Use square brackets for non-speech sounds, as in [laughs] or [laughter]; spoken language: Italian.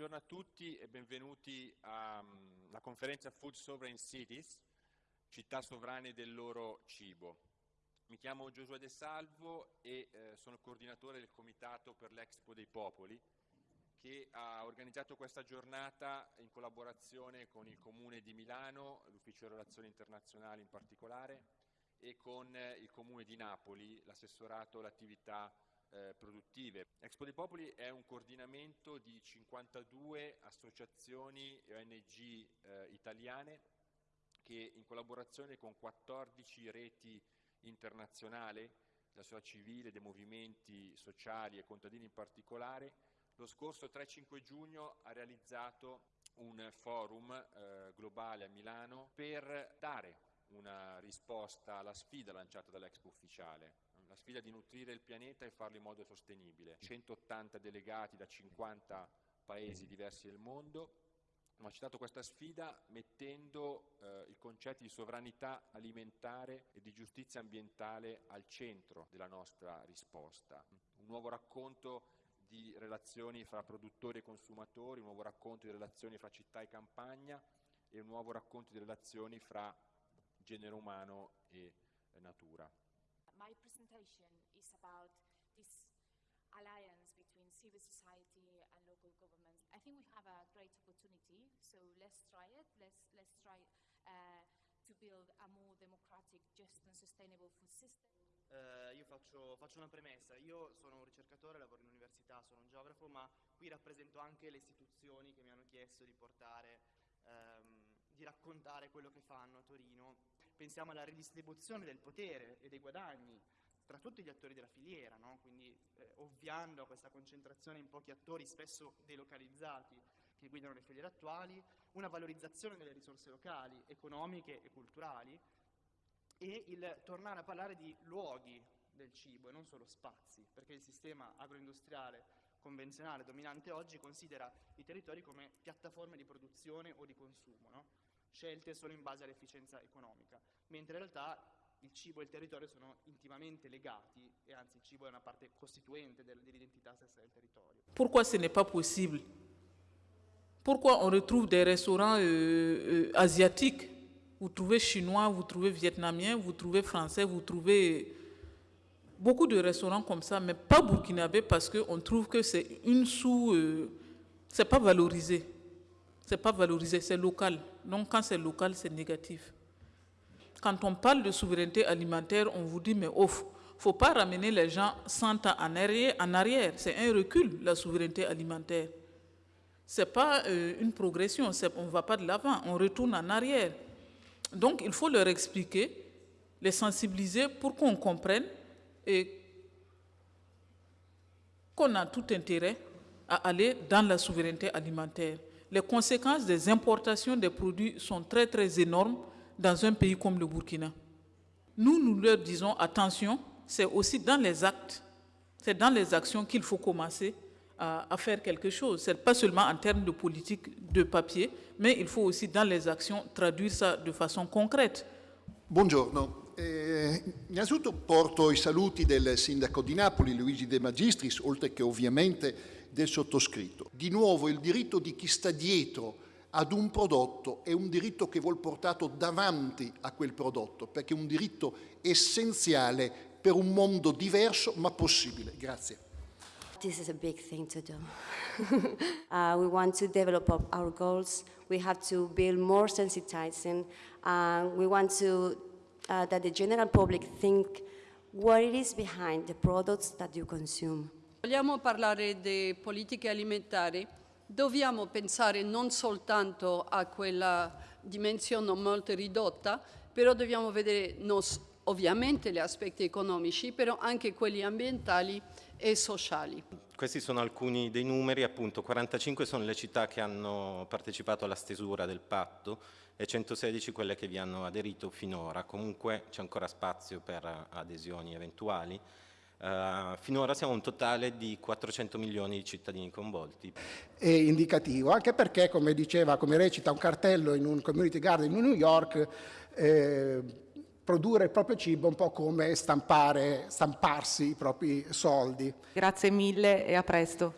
buongiorno a tutti e benvenuti alla mm, conferenza Food Sovereign Cities, città sovrane del loro cibo. Mi chiamo Giosuè De Salvo e eh, sono coordinatore del Comitato per l'Expo dei Popoli che ha organizzato questa giornata in collaborazione con il Comune di Milano, l'Ufficio Relazioni Internazionali in particolare, e con eh, il Comune di Napoli, l'assessorato all'attività eh, produttive. Expo dei Popoli è un coordinamento di 52 associazioni e ONG eh, italiane che in collaborazione con 14 reti internazionali, la società civile, dei movimenti sociali e contadini in particolare, lo scorso 3-5 giugno ha realizzato un forum eh, globale a Milano per dare una risposta alla sfida lanciata dall'Expo ufficiale, la sfida di nutrire il pianeta e farlo in modo sostenibile. 180 delegati da 50 paesi diversi del mondo hanno accettato questa sfida mettendo eh, il concetto di sovranità alimentare e di giustizia ambientale al centro della nostra risposta. Un nuovo racconto di relazioni fra produttori e consumatori, un nuovo racconto di relazioni fra città e campagna e un nuovo racconto di relazioni fra genere umano e natura. My presentation is about this alliance between civil society and local governments. I think we have a great opportunity, so let's try it. Let's, let's try uh, to build a more democratic, just and sustainable food system. Uh, io faccio, faccio, una premessa, io sono un ricercatore, lavoro in università, sono un geografo, ma qui rappresento anche le istituzioni che mi hanno chiesto di portare, um, di raccontare quello che fanno a Torino pensiamo alla ridistribuzione del potere e dei guadagni tra tutti gli attori della filiera, no? quindi eh, ovviando a questa concentrazione in pochi attori spesso delocalizzati che guidano le filiere attuali, una valorizzazione delle risorse locali, economiche e culturali e il tornare a parlare di luoghi del cibo e non solo spazi, perché il sistema agroindustriale convenzionale dominante oggi considera i territori come piattaforme di produzione o di consumo. No? Scelte solo in base all'efficienza economica, mentre in realtà il cibo e il territorio sono intimamente legati e anzi il cibo è una parte costituente dell'identità stessa del territorio. Pourquoi ce n'est pas possible? Pourquoi on retrouve des restaurants euh, euh, asiatiques? Vous trouvez chinois, vous trouvez vietnamien, vous trouvez français, vous trouvez beaucoup de restaurants comme ça, mais pas burkinabé parce qu'on trouve que c'est une sous... Euh, c'est pas valorisé c'est pas valorisé, c'est local. Donc quand c'est local, c'est négatif. Quand on parle de souveraineté alimentaire, on vous dit, mais ouf, faut pas ramener les gens 100 ans en arrière. C'est un recul, la souveraineté alimentaire. C'est pas euh, une progression, on ne va pas de l'avant, on retourne en arrière. Donc il faut leur expliquer, les sensibiliser pour qu'on comprenne et qu'on a tout intérêt à aller dans la souveraineté alimentaire les conséquences des importations des produits sont très très énormes dans un pays comme le Burkina. Nous, nous leur disons attention, c'est aussi dans les actes, c'est dans les actions qu'il faut commencer à, faire quelque chose. Ce n'est pas seulement en termes de politique de papier, mais il faut aussi dans les actions traduire ça de façon concrète. Buongiorno. Eh, innanzitutto porto i saluti del sindaco di Napoli, Luigi De Magistris, oltre che ovviamente del sottoscritto. Di nuovo il diritto di chi sta dietro ad un prodotto è un diritto che vuol portato davanti a quel prodotto, perché è un diritto essenziale per un mondo diverso ma possibile. Grazie. This is a big thing to do. [laughs] uh, we want to develop our goals. We have to build more sensitizing. Uh, we want to uh, that the general public think what it is behind the products that you consume. Vogliamo parlare di politiche alimentari, dobbiamo pensare non soltanto a quella dimensione molto ridotta, però dobbiamo vedere ovviamente gli aspetti economici, però anche quelli ambientali e sociali. Questi sono alcuni dei numeri, appunto 45 sono le città che hanno partecipato alla stesura del patto e 116 quelle che vi hanno aderito finora, comunque c'è ancora spazio per adesioni eventuali. Uh, finora siamo un totale di 400 milioni di cittadini coinvolti. È indicativo, anche perché, come diceva, come recita un cartello in un community garden in New York, eh, produrre il proprio cibo è un po' come stampare, stamparsi i propri soldi. Grazie mille e a presto.